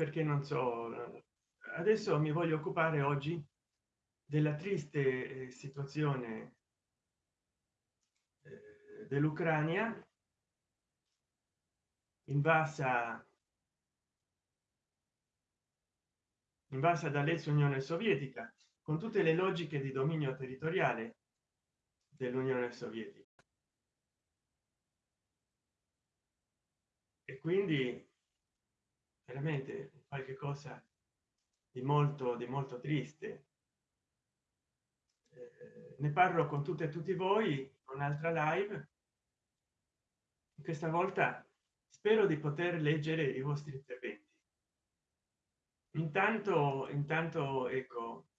perché non so adesso mi voglio occupare oggi della triste eh, situazione eh, dell'ucraina invasa invasa dall'ex unione sovietica con tutte le logiche di dominio territoriale dell'unione sovietica. E quindi veramente qualche cosa di molto di molto triste. Eh, ne parlo con tutte e tutti voi un'altra live. Questa volta spero di poter leggere i vostri interventi. Intanto intanto ecco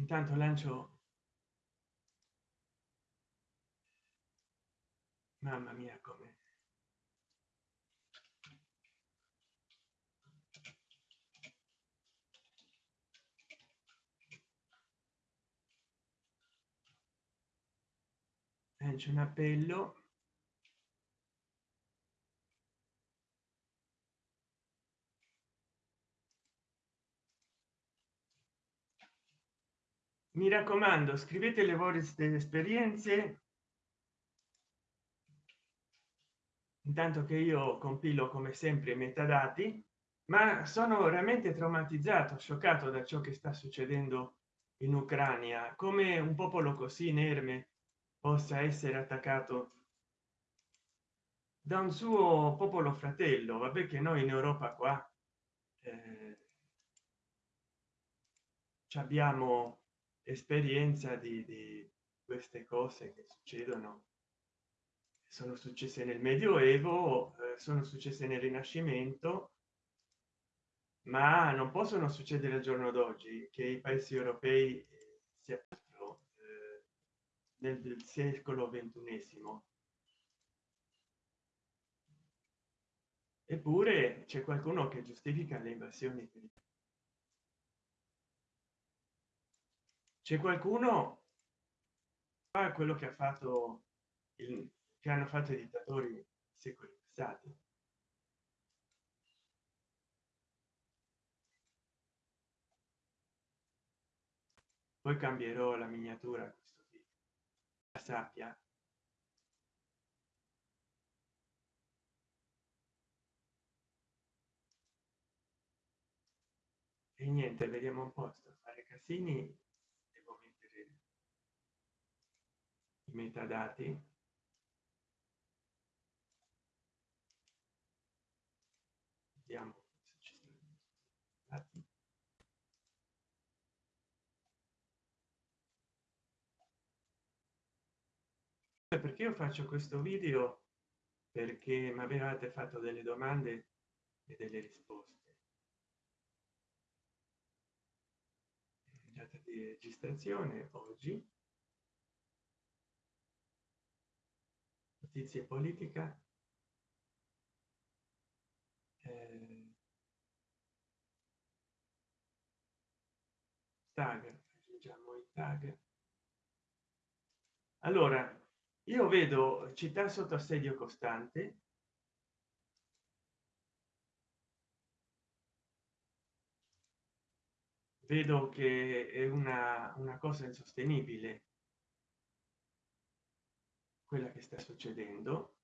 intanto lancio. Mamma mia come. Lancio un appello mi raccomando scrivete le vostre esperienze. Intanto che io compilo come sempre metadati ma sono veramente traumatizzato scioccato da ciò che sta succedendo in ucraina come un popolo così inerme possa essere attaccato da un suo popolo fratello. Vabbè che noi in europa qua eh, abbiamo esperienza di, di queste cose che succedono sono successe nel medioevo eh, sono successe nel rinascimento ma non possono succedere al giorno d'oggi che i paesi europei eh, sia eh, nel, nel secolo ventunesimo. Eppure c'è qualcuno che giustifica le invasioni c'è qualcuno? Fa quello che ha fatto il, che hanno fatto i dittatori secoli passati poi cambierò la miniatura questo la sappia e niente vediamo un po' sto fare casini i metadati. Vediamo se ci sono dati. Perché io faccio questo video? Perché mi avevate fatto delle domande e delle risposte. Di registrazione oggi giustizia e politica eh, tag aggiungiamo i tag allora io vedo città sotto assedio costante. Vedo che è una, una cosa insostenibile quella che sta succedendo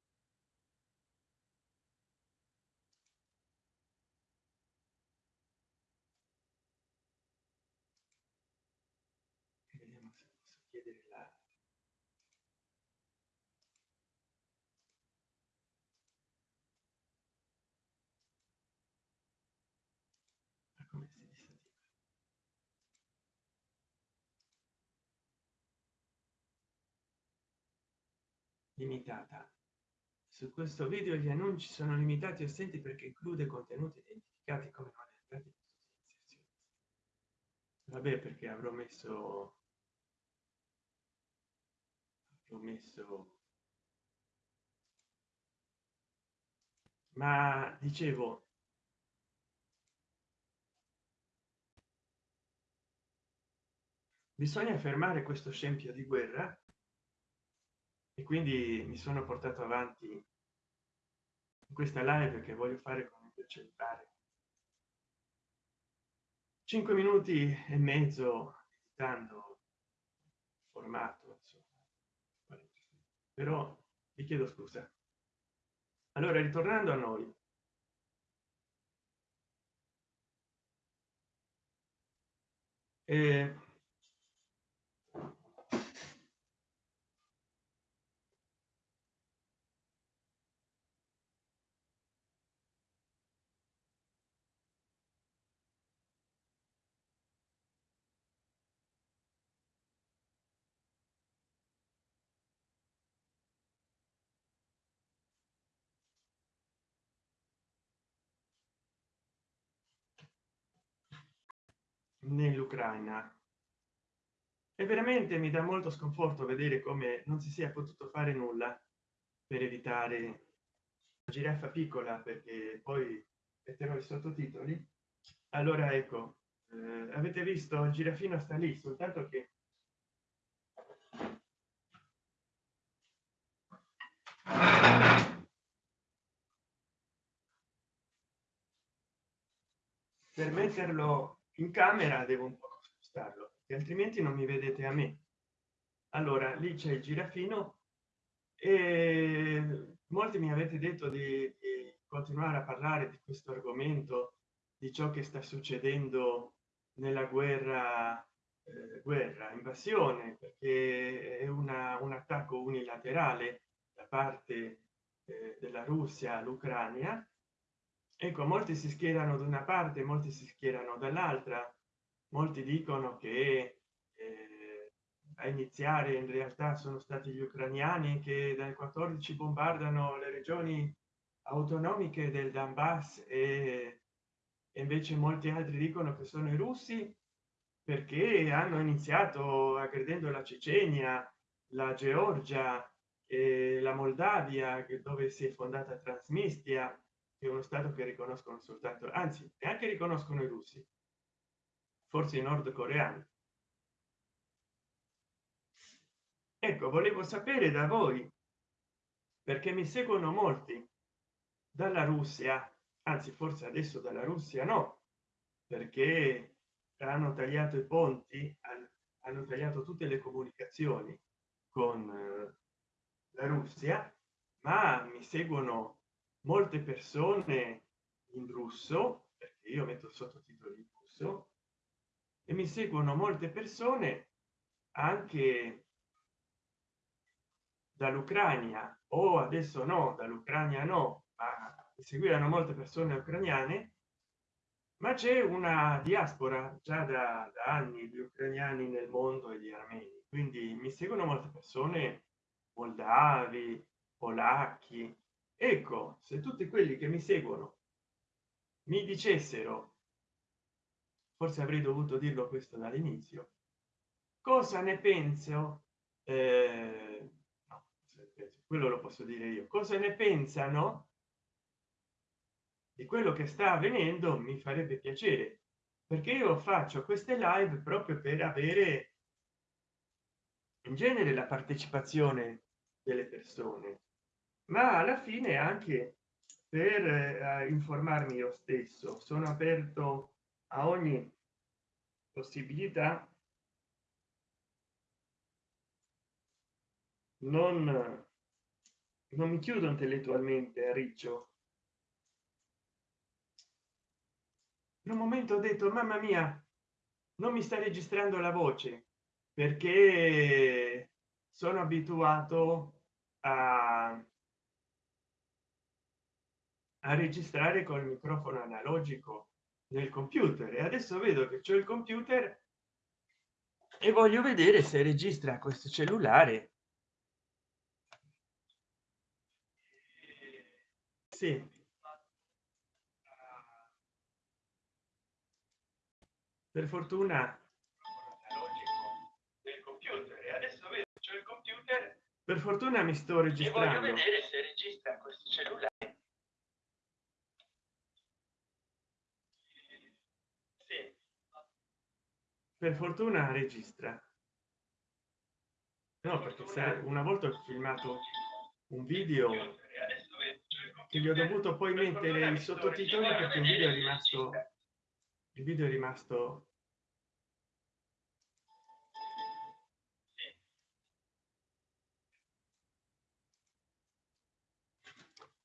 limitata. Su questo video gli annunci sono limitati o stenti perché include contenuti identificati come non elencati vabbè perché avrò messo avrò messo. Ma dicevo bisogna fermare questo scempio di guerra e quindi mi sono portato avanti in questa live che voglio fare con il cellulare 5 minuti e mezzo editando formato insomma. però vi chiedo scusa allora ritornando a noi eh, nell'ucraina. E veramente mi dà molto sconforto vedere come non si sia potuto fare nulla per evitare giraffa piccola perché poi metterò i sottotitoli. Allora ecco eh, avete visto il girafino sta lì soltanto che per metterlo in camera devo un po spostarlo altrimenti non mi vedete a me. Allora lì c'è il girafino e molti mi avete detto di, di continuare a parlare di questo argomento di ciò che sta succedendo nella guerra eh, guerra invasione perché è una, un attacco unilaterale da parte eh, della russia all'ucraina ecco molti si schierano da una parte molti si schierano dall'altra. Molti dicono che eh, a iniziare in realtà sono stati gli ucraniani che dal 14 bombardano le regioni autonomiche del donbass e, e invece molti altri dicono che sono i russi perché hanno iniziato aggredendo la cecenia la georgia la moldavia dove si è fondata transnistria è uno stato che riconoscono soltanto anzi neanche riconoscono i russi forse i nordcoreani. Ecco volevo sapere da voi perché mi seguono molti dalla russia anzi forse adesso dalla russia no perché hanno tagliato i ponti hanno tagliato tutte le comunicazioni con eh, la russia ma mi seguono molte persone in russo perché io metto sottotitoli in russo e mi seguono molte persone anche dall'ucraina o adesso no dall'ucraina no ma seguiranno molte persone ucraniane ma c'è una diaspora già da, da anni di ucraniani nel mondo e di armeni. Quindi mi seguono molte persone moldavi polacchi ecco se tutti quelli che mi seguono mi dicessero forse avrei dovuto dirlo questo dall'inizio cosa ne penso? Eh, no, quello lo posso dire io. Cosa ne pensano di quello che sta avvenendo? Mi farebbe piacere perché io faccio queste live proprio per avere in genere la partecipazione delle persone ma alla fine anche per eh, informarmi io stesso sono aperto a ogni possibilità. Non non mi chiudo intellettualmente a riccio. In un momento ho detto mamma mia non mi sta registrando la voce perché sono abituato a, a registrare col microfono analogico nel computer. E adesso vedo che c'è il computer e voglio vedere se registra questo cellulare. Sì. Per fortuna del per fortuna mi sto registrando e voglio vedere se registra questo cellulare per fortuna registra. No perché se una volta ho filmato un video che gli ho dovuto poi mettere i sottotitoli perché il video è rimasto il video è rimasto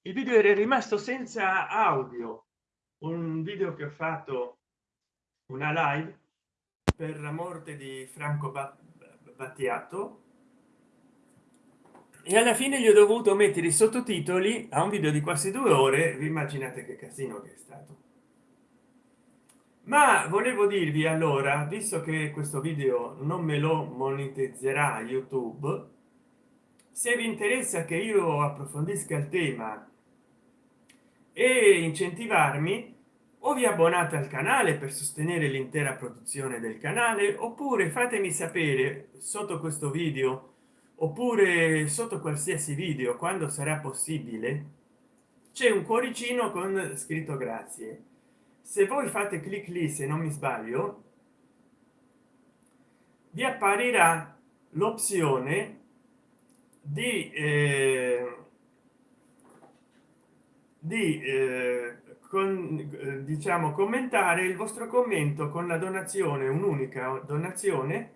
il video era rimasto senza audio. Un video che ho fatto una live per la morte di franco battiato. E alla fine gli ho dovuto mettere i sottotitoli a un video di quasi due ore. Vi immaginate che casino che è stato. Ma volevo dirvi allora visto che questo video non me lo monetizzerà youtube se vi interessa che io approfondisca il tema e incentivarmi o vi abbonate al canale per sostenere l'intera produzione del canale oppure fatemi sapere sotto questo video oppure sotto qualsiasi video quando sarà possibile. C'è un cuoricino con scritto grazie. Se voi fate clic lì se non mi sbaglio vi apparirà l'opzione di eh, di eh, con, eh, diciamo commentare il vostro commento con la donazione un'unica donazione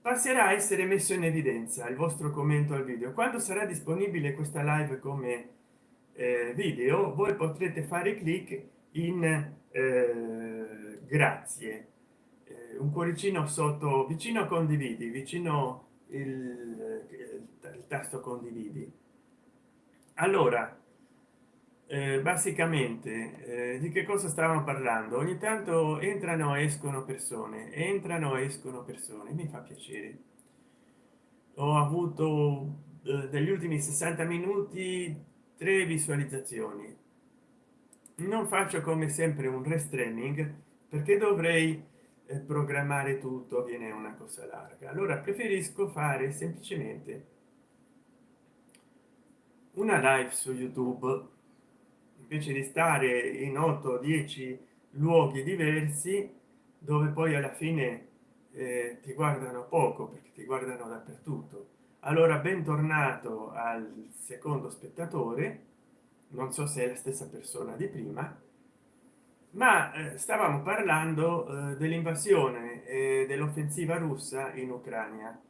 passerà a essere messo in evidenza il vostro commento al video. Quando sarà disponibile questa live come eh, video voi potrete fare clic in eh, grazie. Eh, un cuoricino sotto vicino condividi vicino il, il, il tasto condividi. Allora eh, basicamente eh, di che cosa stavamo parlando? Ogni tanto entrano escono persone entrano escono persone mi fa piacere. Ho avuto eh, degli ultimi 60 minuti tre visualizzazioni. Non faccio come sempre un restraining perché dovrei eh, programmare tutto viene una cosa larga. Allora preferisco fare semplicemente una live su youtube invece di stare in 8 10 luoghi diversi dove poi alla fine eh, ti guardano poco perché ti guardano dappertutto. Allora bentornato al secondo spettatore. Non so se è la stessa persona di prima ma eh, stavamo parlando eh, dell'invasione e dell'offensiva russa in ucraina.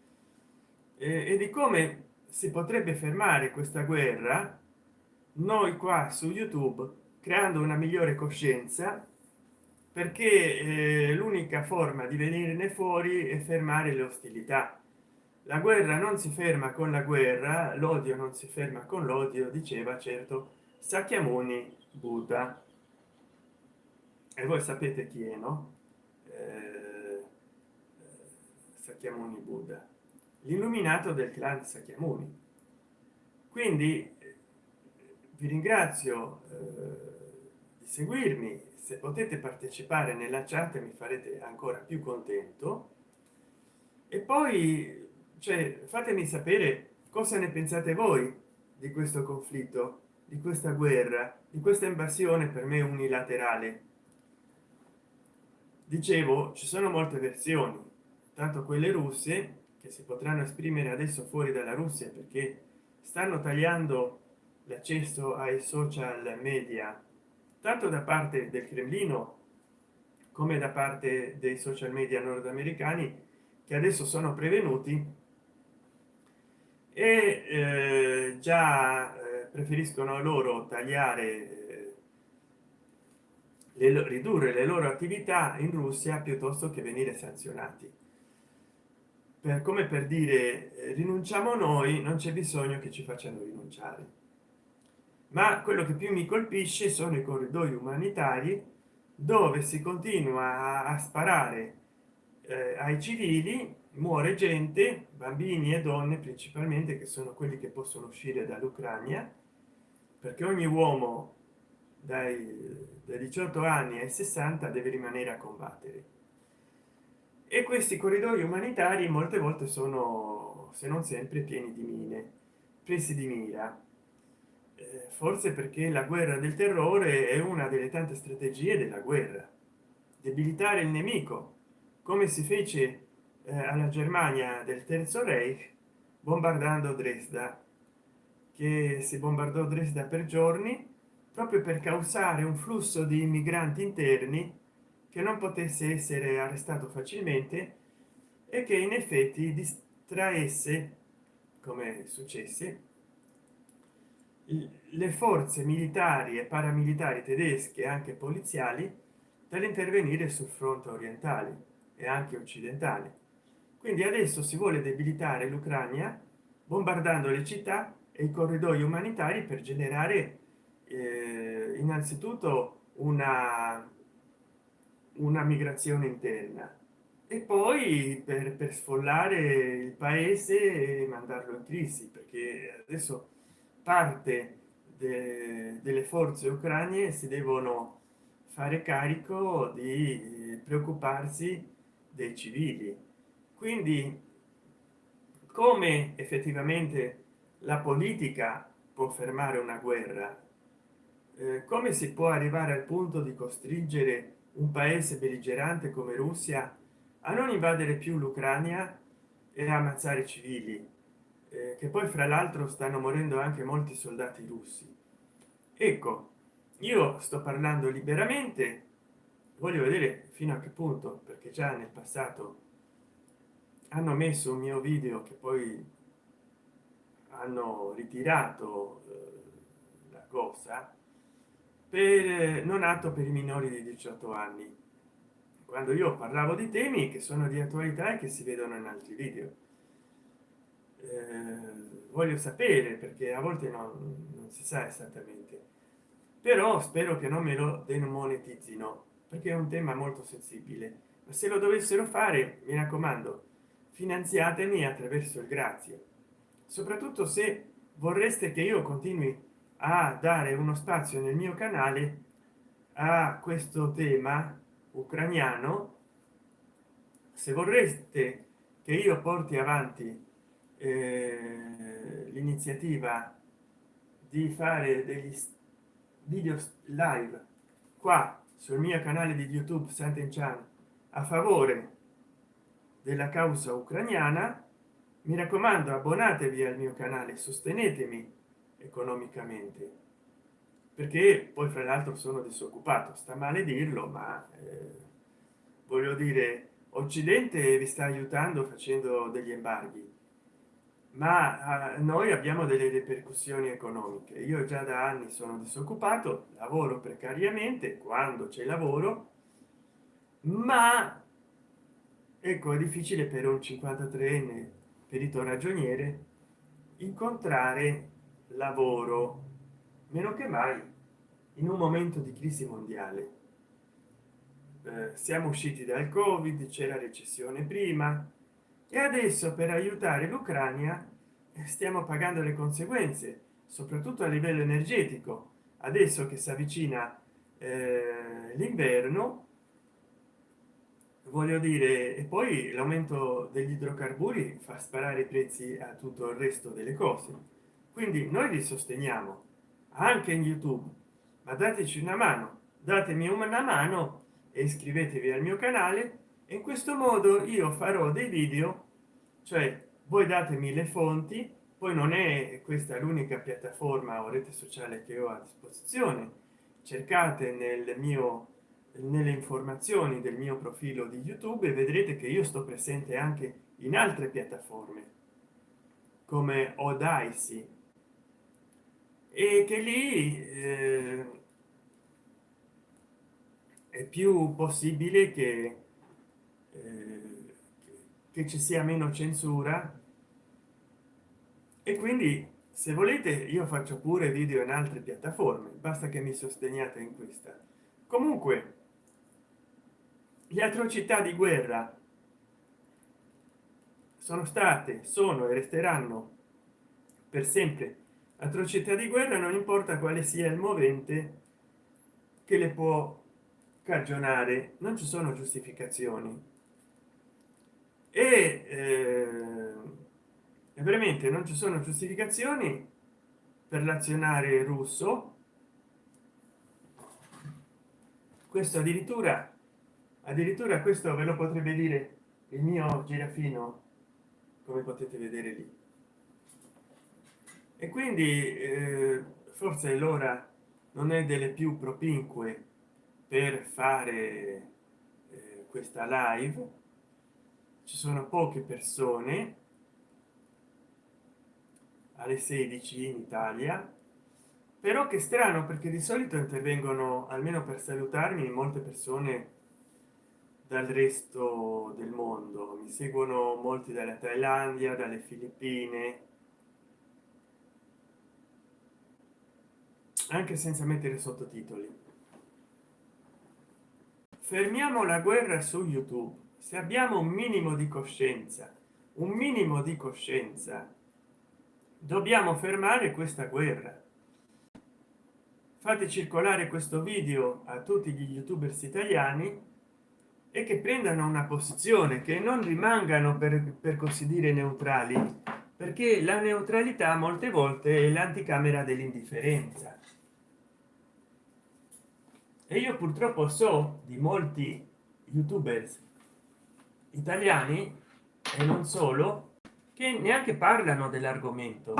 E di come si potrebbe fermare questa guerra noi qua su youtube creando una migliore coscienza perché eh, l'unica forma di venirne fuori è fermare le ostilità. La guerra non si ferma con la guerra l'odio non si ferma con l'odio diceva certo Sakyamuni Buddha. E voi sapete chi è no? Eh, Sakyamuni Buddha l'illuminato del clan Sakyamuni. Quindi vi ringrazio eh, di seguirmi. Se potete partecipare nella chat mi farete ancora più contento. E poi cioè fatemi sapere cosa ne pensate voi di questo conflitto di questa guerra di questa invasione per me unilaterale. Dicevo ci sono molte versioni tanto quelle russe che si potranno esprimere adesso fuori dalla russia perché stanno tagliando l'accesso ai social media tanto da parte del cremlino come da parte dei social media nordamericani che adesso sono prevenuti e eh, già eh, preferiscono loro tagliare eh, le, ridurre le loro attività in russia piuttosto che venire sanzionati. Per come per dire eh, rinunciamo noi non c'è bisogno che ci facciano rinunciare ma quello che più mi colpisce sono i corridoi umanitari dove si continua a, sparare eh, ai civili muore gente bambini e donne principalmente che sono quelli che possono uscire dall'ucraina perché ogni uomo dai, dai 18 anni ai 60 deve rimanere a combattere. E questi corridoi umanitari molte volte sono se non sempre pieni di mine presi di mira forse perché la guerra del terrore è una delle tante strategie della guerra. Debilitare il nemico come si fece eh, alla germania del terzo reich bombardando dresda che si bombardò dresda per giorni proprio per causare un flusso di migranti interni che non potesse essere arrestato facilmente e che in effetti distraesse come successe le forze militari e paramilitari tedesche anche poliziali dall'intervenire sul fronte orientale e anche occidentale. Quindi adesso si vuole debilitare l'ucraina bombardando le città e i corridoi umanitari per generare eh, innanzitutto una una migrazione interna e poi per, per sfollare il paese e mandarlo in crisi perché adesso parte de, delle forze ucraine si devono fare carico di preoccuparsi dei civili. Quindi come effettivamente la politica può fermare una guerra? Eh, come si può arrivare al punto di costringere un paese belligerante come russia a non invadere più l'ucraina e ammazzare civili eh, che poi fra l'altro stanno morendo anche molti soldati russi. Ecco io sto parlando liberamente. Voglio vedere fino a che punto perché già nel passato hanno messo un mio video che poi hanno ritirato eh, la cosa per non atto per i minori di 18 anni. Quando io parlavo di temi che sono di attualità e che si vedono in altri video. eh, voglio sapere perché a volte non, non si sa esattamente. Però spero che non me lo demonetizzino perché è un tema molto sensibile. Ma se lo dovessero fare mi raccomando finanziatemi attraverso il grazie soprattutto se vorreste che io continui a dare uno spazio nel mio canale a questo tema ucraniano se vorreste che io porti avanti eh, l'iniziativa di fare degli video live qua sul mio canale di youtube Sant'Enchan a favore della causa ucraniana mi raccomando abbonatevi al mio canale sostenetemi economicamente perché poi fra l'altro sono disoccupato sta male dirlo ma eh, voglio dire occidente vi sta aiutando facendo degli embarghi ma eh, noi abbiamo delle ripercussioni economiche. Io già da anni sono disoccupato lavoro precariamente quando c'è lavoro ma ecco è difficile per un 53enne perito ragioniere incontrare lavoro meno che mai in un momento di crisi mondiale. Eh, siamo usciti dal covid c'era recessione prima e adesso per aiutare l'ucraina stiamo pagando le conseguenze soprattutto a livello energetico. Adesso che si avvicina eh, l'inverno voglio dire e poi l'aumento degli idrocarburi fa sparare i prezzi a tutto il resto delle cose. Quindi noi li sosteniamo anche in youtube ma dateci una mano datemi una mano e iscrivetevi al mio canale. In questo modo io farò dei video cioè voi datemi le fonti poi non è questa l'unica piattaforma o rete sociale che ho a disposizione. Cercate nel mio nelle informazioni del mio profilo di youtube e vedrete che io sto presente anche in altre piattaforme come odaisi e che lì eh, è più possibile che, eh, che ci sia meno censura. E quindi se volete io faccio pure video in altre piattaforme basta che mi sosteniate in questa. Comunque le atrocità di guerra sono state sono e resteranno per sempre. Atrocità di guerra non importa quale sia il movente che le può cagionare non ci sono giustificazioni e, eh, veramente non ci sono giustificazioni per l'azionare russo. Questo addirittura addirittura questo ve lo potrebbe dire il mio girafino come potete vedere lì. E quindi eh, forse l'ora non è delle più propinque per fare eh, questa live ci sono poche persone. Alle 16 in italia. Però che strano perché di solito intervengono almeno per salutarmi molte persone dal resto del mondo. Mi seguono molti dalla thailandia dalle filippine. Anche senza mettere sottotitoli. Fermiamo la guerra su youtube se abbiamo un minimo di coscienza un minimo di coscienza dobbiamo fermare questa guerra. Fate circolare questo video a tutti gli youtubers italiani e che prendano una posizione che non rimangano per, per così dire neutrali perché la neutralità molte volte è l'anticamera dell'indifferenza. E io purtroppo so di molti youtubers italiani e non solo che neanche parlano dell'argomento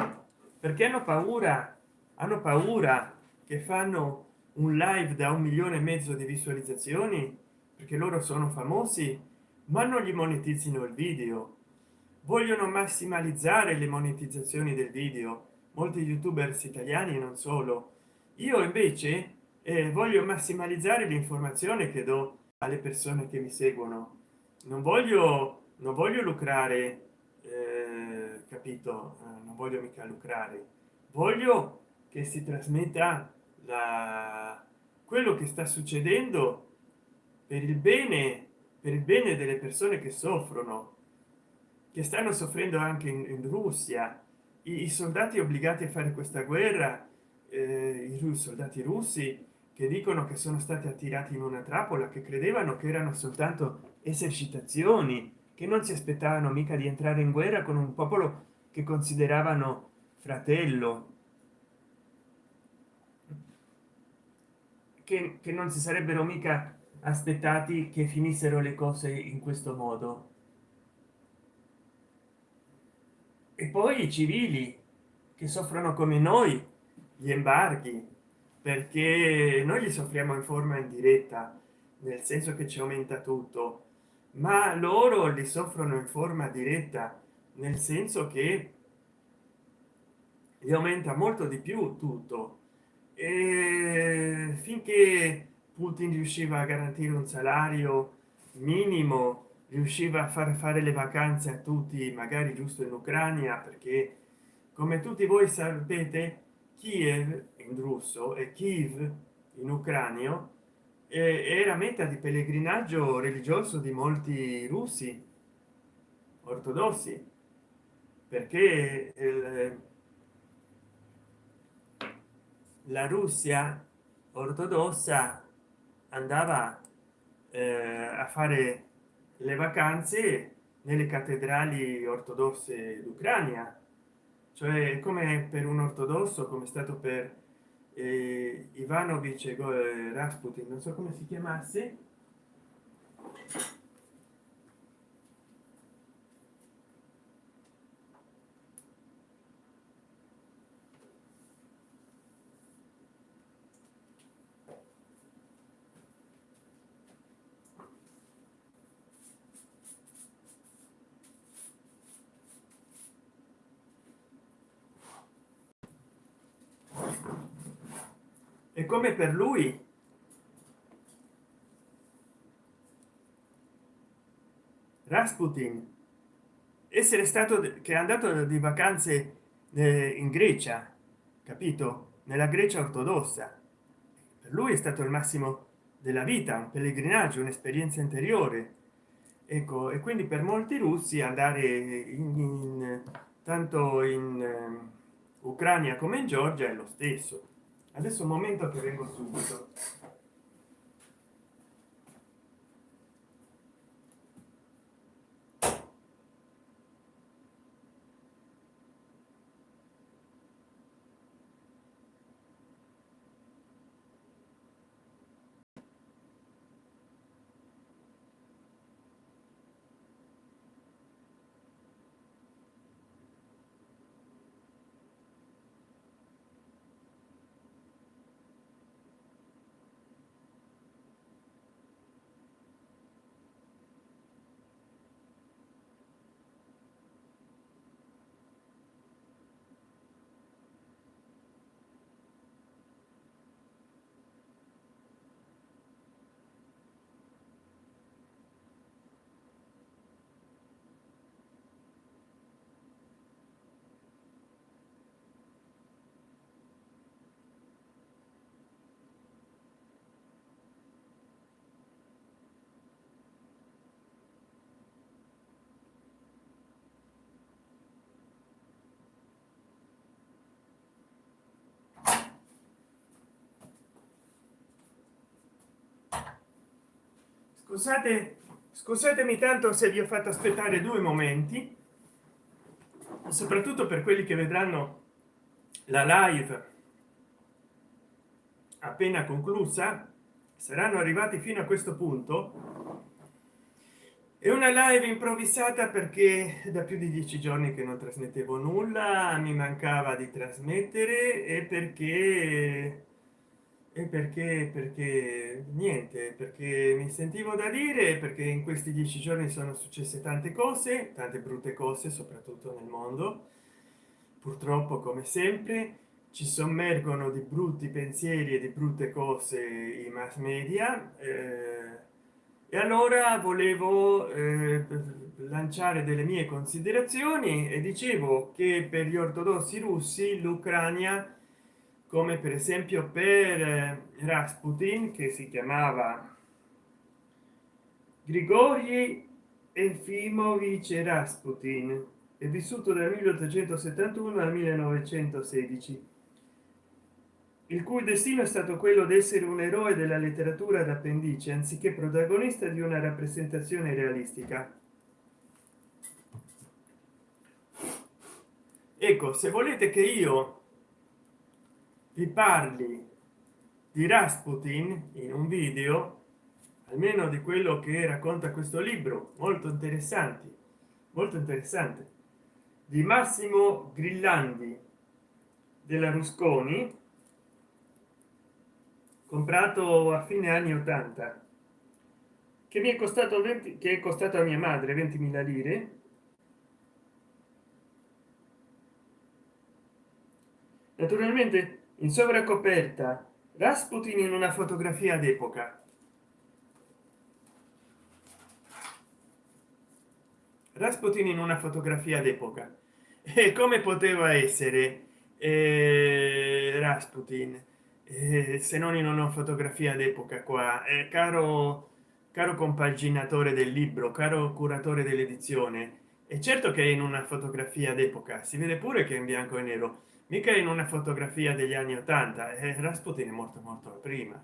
perché hanno paura hanno paura che fanno un live da un milione e mezzo di visualizzazioni perché loro sono famosi ma non gli monetizzino il video. Vogliono massimalizzare le monetizzazioni del video. Molti youtubers italiani non solo. Io invece eh, voglio massimalizzare l'informazione che do alle persone che mi seguono non voglio non voglio lucrare eh, capito? Eh, non voglio mica lucrare. Voglio che si trasmetta la quello che sta succedendo per il bene per il bene delle persone che soffrono che stanno soffrendo anche in, in russia. I, I, soldati obbligati a fare questa guerra eh, i soldati russi che dicono che sono stati attirati in una trappola che credevano che erano soltanto esercitazioni che non si aspettavano mica di entrare in guerra con un popolo che consideravano fratello. Che, che non si sarebbero mica aspettati che finissero le cose in questo modo. E poi i civili che soffrono come noi gli embarghi perché noi li soffriamo in forma indiretta nel senso che ci aumenta tutto ma loro li soffrono in forma diretta nel senso che gli aumenta molto di più tutto. E finché Putin riusciva a garantire un salario minimo riusciva a far fare le vacanze a tutti magari giusto in ucraina perché come tutti voi sapete kiev in russo e kiev in ucranio era meta di pellegrinaggio religioso di molti russi ortodossi perché il, la russia ortodossa andava eh, a fare le vacanze nelle cattedrali ortodosse d'ucraina cioè come per un ortodosso come è stato per eh, ivanovic rasputin non so come si chiamasse e come per lui? Rasputin essere stato che è andato di vacanze eh, in Grecia capito? Nella Grecia ortodossa. Per lui è stato il massimo della vita un pellegrinaggio un'esperienza interiore. Ecco e quindi per molti russi andare in, in tanto in uh, ucraina come in georgia è lo stesso adesso un momento che vengo subito scusate scusatemi tanto se vi ho fatto aspettare due momenti soprattutto per quelli che vedranno la live appena conclusa saranno arrivati fino a questo punto. È una live improvvisata perché da più di dieci giorni che non trasmettevo nulla mi mancava di trasmettere e perché e perché perché niente perché mi sentivo da dire perché in questi dieci giorni sono successe tante cose tante brutte cose soprattutto nel mondo. Purtroppo come sempre ci sommergono di brutti pensieri e di brutte cose i mass media. Eh, e allora volevo eh, lanciare delle mie considerazioni e dicevo che per gli ortodossi russi l'ucraina come per esempio per eh, rasputin che si chiamava grigori efimovich rasputin è vissuto dal 1871 al 1916 il cui destino è stato quello di essere un eroe della letteratura d'appendice anziché protagonista di una rappresentazione realistica. Ecco se volete che io vi parli di rasputin in un video almeno di quello che racconta questo libro molto interessanti molto interessante di massimo grillandi della rusconi comprato a fine anni 80 che mi è costato 20 che è costato a mia madre 20.000 lire. Naturalmente in sovracoperta rasputin in una fotografia d'epoca. Rasputin in una fotografia d'epoca. E come poteva essere eh, rasputin? Eh, se non in una fotografia d'epoca qua. Eh, caro caro compaginatore del libro caro curatore dell'edizione è certo che in una fotografia d'epoca. Si vede pure che è in bianco e nero mica in una fotografia degli anni 80 eh, rasputin è morto molto prima.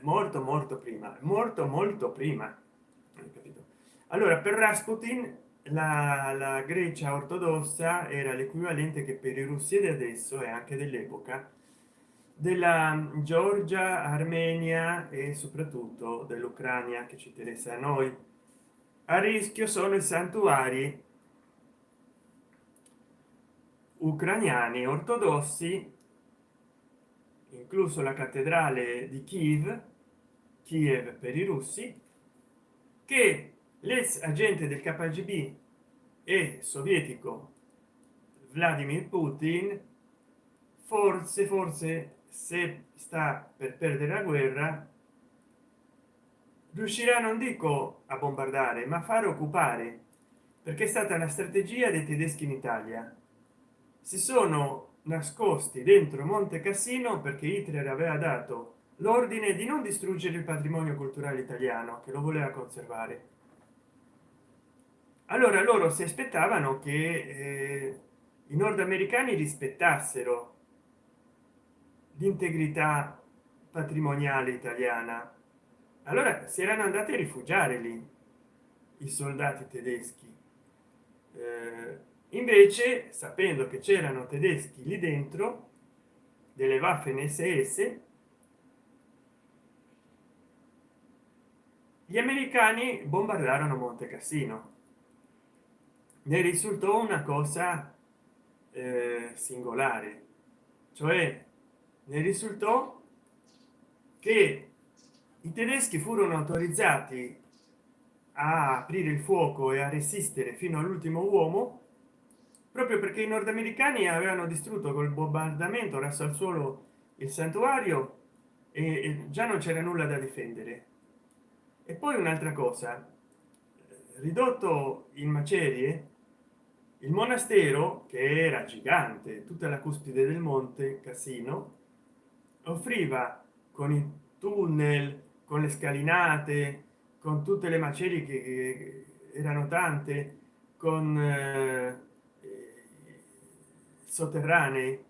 Molto molto prima morto molto prima allora per rasputin la, la grecia ortodossa era l'equivalente che per i russi di adesso e anche dell'epoca della georgia armenia e soprattutto dell'ucraina che ci interessa a noi. A rischio sono i santuari ucraniani ortodossi incluso la cattedrale di kiev kiev per i russi che l'ex agente del kgb e sovietico vladimir putin forse forse se sta per perdere la guerra riuscirà non dico a bombardare ma a fare occupare perché è stata una strategia dei tedeschi in italia si sono nascosti dentro monte cassino perché hitler aveva dato l'ordine di non distruggere il patrimonio culturale italiano che lo voleva conservare. Allora loro si aspettavano che eh, i nordamericani rispettassero l'integrità patrimoniale italiana. Allora si erano andati a rifugiare lì i soldati tedeschi. Eh, invece sapendo che c'erano tedeschi lì dentro delle waffen ss gli americani bombardarono monte cassino. Ne risultò una cosa eh, singolare cioè ne risultò che i tedeschi furono autorizzati a aprire il fuoco e a resistere fino all'ultimo uomo proprio perché i nordamericani avevano distrutto col bombardamento raso al suolo il santuario e già non c'era nulla da difendere. E poi un'altra cosa. Ridotto in macerie il monastero che era gigante tutta la cuspide del monte cassino offriva con i tunnel con le scalinate con tutte le macerie che erano tante con eh, sotterranei.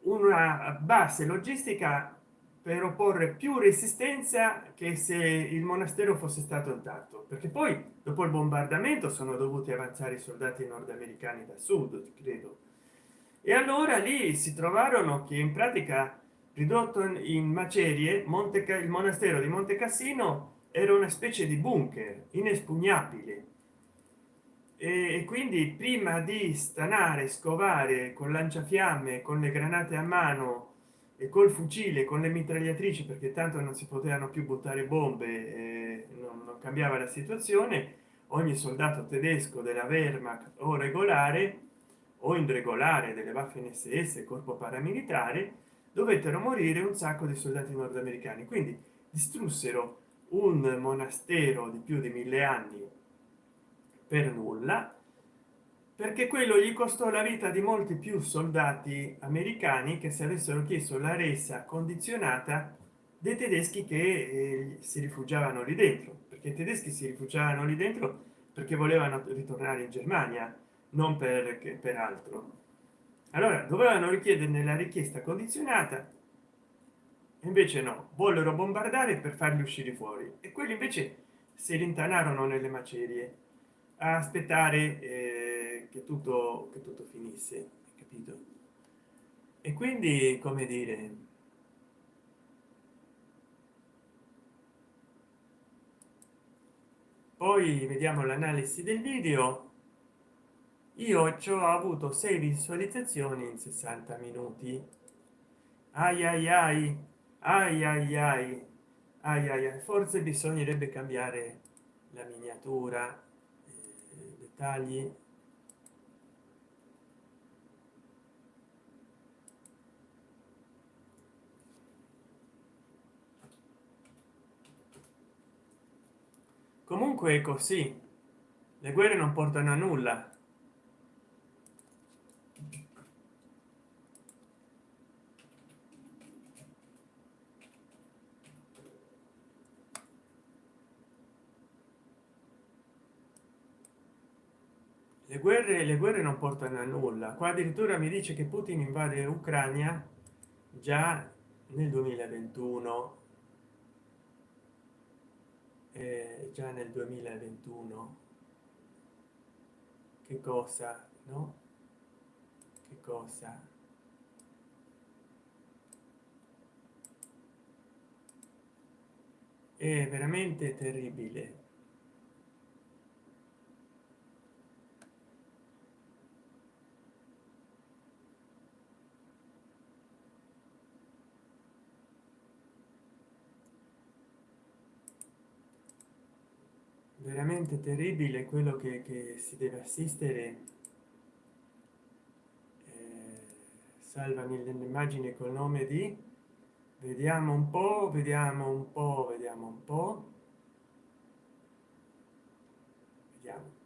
Una base logistica per opporre più resistenza che se il monastero fosse stato intatto perché poi dopo il bombardamento sono dovuti avanzare i soldati nordamericani da sud credo. E allora lì si trovarono che in pratica ridotto in macerie monte il monastero di monte cassino era una specie di bunker inespugnabile e quindi prima di stanare scovare con lanciafiamme con le granate a mano e col fucile con le mitragliatrici perché tanto non si potevano più buttare bombe non, non cambiava la situazione ogni soldato tedesco della wehrmacht o regolare o in regolare delle waffen ss corpo paramilitare dovettero morire un sacco di soldati nordamericani. Quindi distrussero un monastero di più di mille anni per nulla perché quello gli costò la vita di molti più soldati americani che se avessero chiesto la resa condizionata dei tedeschi che eh, si rifugiavano lì dentro perché i tedeschi si rifugiavano lì dentro perché volevano ritornare in germania non per, per altro. Allora dovevano richiedere la richiesta condizionata invece no vollero bombardare per farli uscire fuori e quelli invece si rintanarono nelle macerie a aspettare eh, che tutto che tutto finisse capito? E quindi come dire poi vediamo l'analisi del video. Io ci ho avuto 6 visualizzazioni in 60 minuti. Ai ai ai ai ai ai ai ai. Forse bisognerebbe cambiare la miniatura dettagli comunque è così. Le guerre non portano a nulla guerre le guerre non portano a nulla. Qua addirittura mi dice che putin invade ucraina già nel 2021 eh, già nel 2021 che cosa no? Che cosa? È veramente terribile veramente terribile quello che, che si deve assistere. Eh, salvami l'immagine col nome di vediamo un po vediamo un po vediamo un po vediamo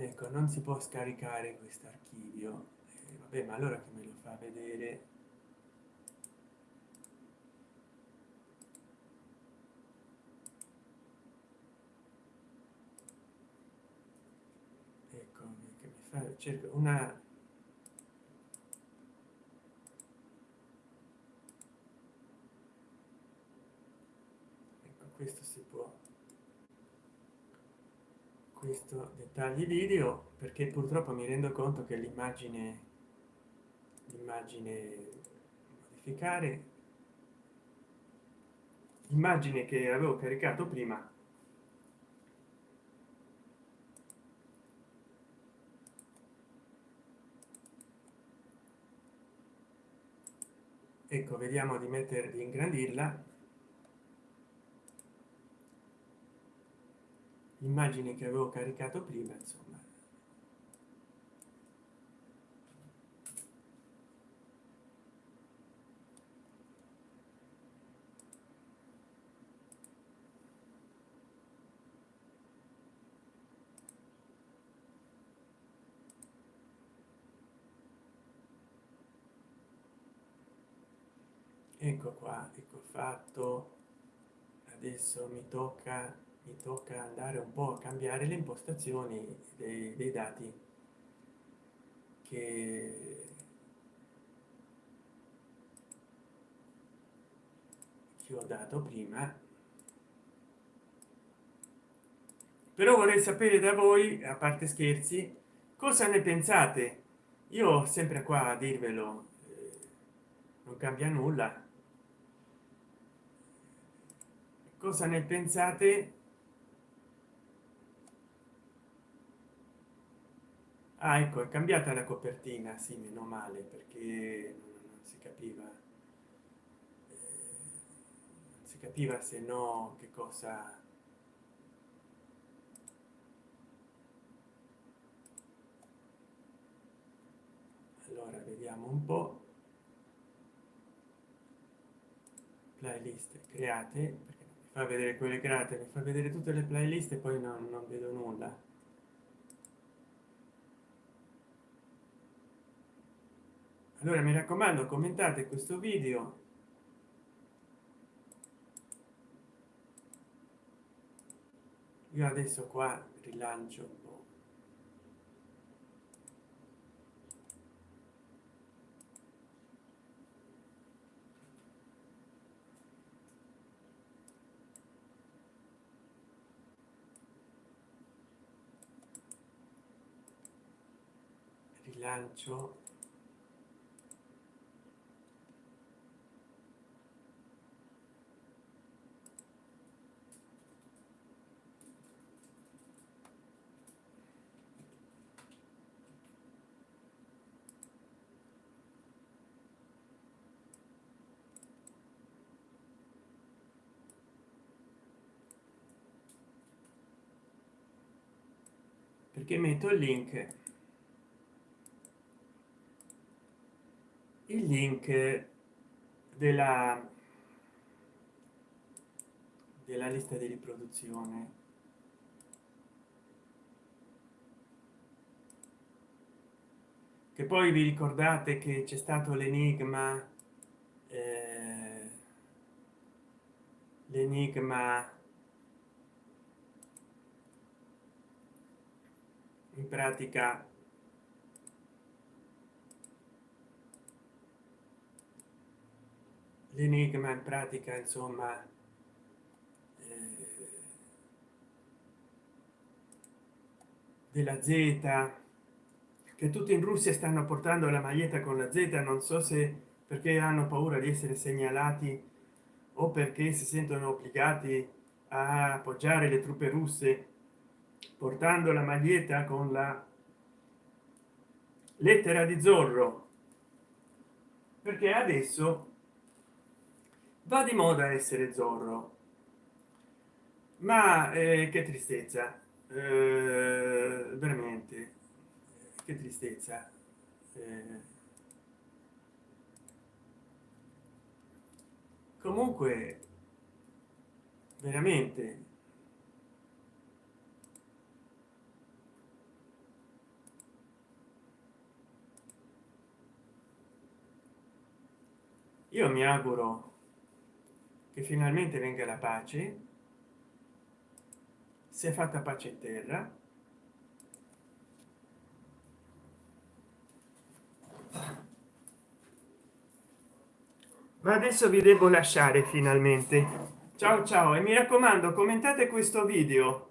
ah, ecco non si può scaricare questo archivio. Eh, vabbè ma allora che me lo fa vedere? Ecco che mi fa cerco una ecco questo si può. Questo dettagli video perché purtroppo mi rendo conto che l'immagine l'immagine modificare immagine che avevo caricato prima ecco vediamo di mettere di ingrandirla immagine che avevo caricato prima insomma. Ecco qua ecco fatto. Adesso mi tocca mi tocca andare un po a cambiare le impostazioni dei, dei dati che che ho dato prima. Però vorrei sapere da voi a parte scherzi cosa ne pensate? Io sempre qua a dirvelo eh, non cambia nulla. Cosa ne pensate ah, ecco è cambiata la copertina sì meno male perché non si capiva eh, non si capiva se no che cosa allora vediamo un po. Playlist create perché mi fa vedere quelle create mi fa vedere tutte le playlist e poi non, non vedo nulla allora mi raccomando commentate questo video. Io adesso qua rilancio un po. Rilancio perché metto il link. Il link della della lista di riproduzione. Che poi vi ricordate che c'è stato l'enigma eh, l'enigma in pratica l'enigma in pratica insomma eh, della z che tutti in russia stanno portando la maglietta con la z non so se perché hanno paura di essere segnalati o perché si sentono obbligati a appoggiare le truppe russe portando la maglietta con la lettera di zorro. Perché adesso va di moda essere zorro. Ma eh, che tristezza. Eh, veramente. Che tristezza. Eh, comunque veramente io mi auguro che finalmente venga la pace. Si è fatta pace in terra. Ma adesso vi devo lasciare finalmente. Ciao ciao e mi raccomando commentate questo video